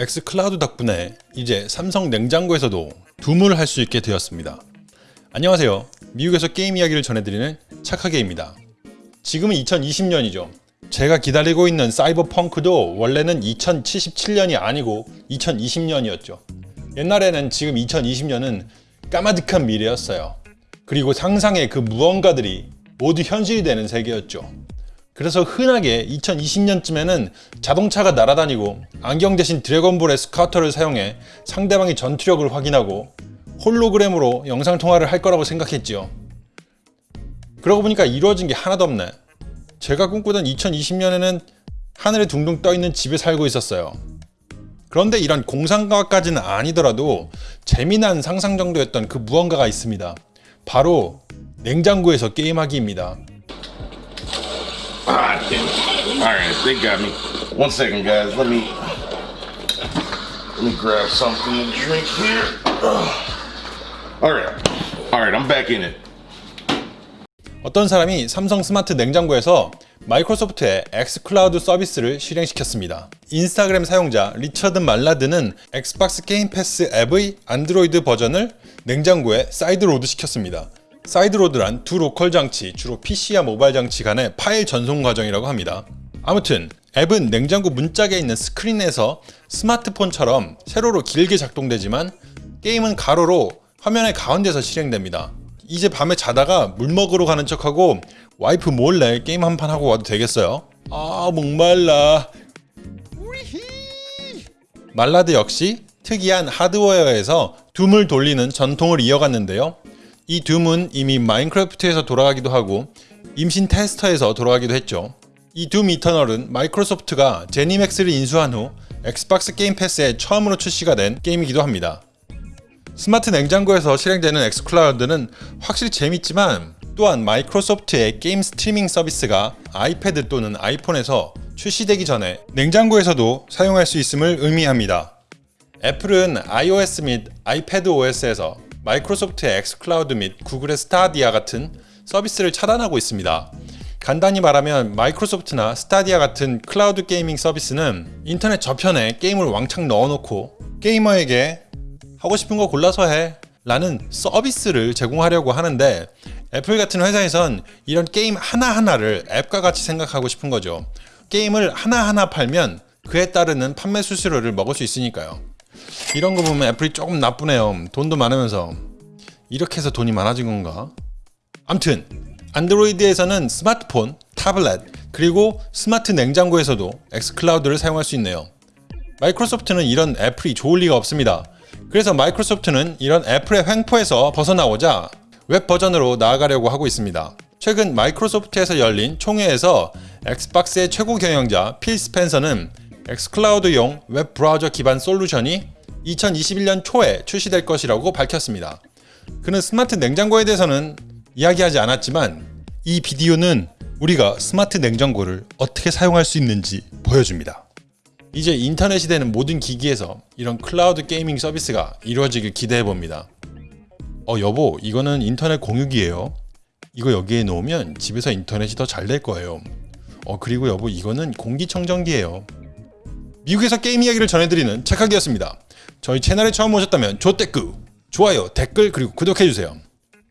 엑스클라우드 덕분에 이제 삼성 냉장고에서도 둠을 할 수 있게 되었습니다. 안녕하세요. 미국에서 게임 이야기를 전해드리는 착하게입니다. 지금은 2020년이죠. 제가 기다리고 있는 사이버펑크도 원래는 2077년이 아니고 2020년이었죠. 옛날에는 지금 2020년은 까마득한 미래였어요. 그리고 상상의 그 무언가들이 모두 현실이 되는 세계였죠. 그래서 흔하게 2020년쯤에는 자동차가 날아다니고 안경 대신 드래곤볼의 스카터를 사용해 상대방의 전투력을 확인하고 홀로그램으로 영상통화를 할 거라고 생각했지요. 그러고 보니까 이루어진 게 하나도 없네. 제가 꿈꾸던 2020년에는 하늘에 둥둥 떠있는 집에 살고 있었어요. 그런데 이런 공상과학까지는 아니더라도 재미난 상상 정도였던 그 무언가가 있습니다. 바로 냉장고에서 게임하기입니다. Ah. All right, they got me. One second, guys. Let me let me grab something to drink here. All right, all right. I'm back in it. 어떤 사람이 삼성 스마트 냉장고에서 마이크로소프트의 엑스클라우드 서비스를 실행시켰습니다. 인스타그램 사용자 리처드 말라드는 엑스박스 게임 패스 앱의 안드로이드 버전을 냉장고에 sideload 시켰습니다. sideload란 두 로컬 장치, 주로 PC와 모바일 장치 간의 파일 전송 과정이라고 합니다. 아무튼 앱은 냉장고 문짝에 있는 스크린에서 스마트폰처럼 세로로 길게 작동되지만 게임은 가로로 화면의 가운데서 실행됩니다. 이제 밤에 자다가 물 먹으러 가는 척하고 와이프 몰래 게임 한 판 하고 와도 되겠어요? 아 목말라 말라드 역시 특이한 하드웨어에서 둠을 돌리는 전통을 이어갔는데요. 이 둠은 이미 마인크래프트에서 돌아가기도 하고 임신 테스터에서 돌아가기도 했죠. 이 둠 이터널은 마이크로소프트가 제니맥스를 인수한 후 엑스박스 게임 패스에 처음으로 출시가 된 게임이기도 합니다. 스마트 냉장고에서 실행되는 엑스클라우드는 확실히 재밌지만 또한 마이크로소프트의 게임 스트리밍 서비스가 아이패드 또는 아이폰에서 출시되기 전에 냉장고에서도 사용할 수 있음을 의미합니다. 애플은 iOS 및 아이패드 OS에서 마이크로소프트의 엑스클라우드 및 구글의 스타디아 같은 서비스를 차단하고 있습니다. 간단히 말하면 마이크로소프트나 스타디아 같은 cloud gaming 서비스는 인터넷 저편에 게임을 왕창 넣어놓고 게이머에게 하고 싶은 거 골라서 해 라는 서비스를 제공하려고 하는데 애플 같은 회사에선 이런 게임 하나하나를 앱과 같이 생각하고 싶은 거죠. 게임을 하나하나 팔면 그에 따르는 판매 수수료를 먹을 수 있으니까요. 이런 거 보면 애플이 조금 나쁘네요. 돈도 많으면서. 이렇게 해서 돈이 많아진 건가? 암튼 안드로이드에서는 스마트폰, 타블렛, 그리고 스마트 냉장고에서도 엑스클라우드를 사용할 수 있네요. 마이크로소프트는 이런 애플이 좋을 리가 없습니다. 그래서 마이크로소프트는 이런 애플의 횡포에서 벗어나고자 웹 버전으로 나아가려고 하고 있습니다. 최근 마이크로소프트에서 열린 총회에서 엑스박스의 최고 경영자 필 스펜서는 엑스클라우드용 웹 브라우저 기반 솔루션이 2021년 초에 출시될 것이라고 밝혔습니다. 그는 스마트 냉장고에 대해서는 이야기하지 않았지만 이 비디오는 우리가 스마트 냉장고를 어떻게 사용할 수 있는지 보여줍니다. 이제 인터넷이 되는 모든 기기에서 이런 cloud gaming 서비스가 이루어지길 기대해 봅니다. 어 여보 이거는 인터넷 공유기예요. 이거 여기에 놓으면 집에서 인터넷이 더 잘 될 거예요. 어 그리고 여보 이거는 공기청정기예요. 미국에서 게임 이야기를 전해드리는 착하기였습니다. 저희 채널에 처음 오셨다면 조댓구 좋아요 댓글 그리고 구독해주세요.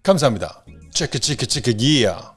감사합니다. 체크 체크 체크 기야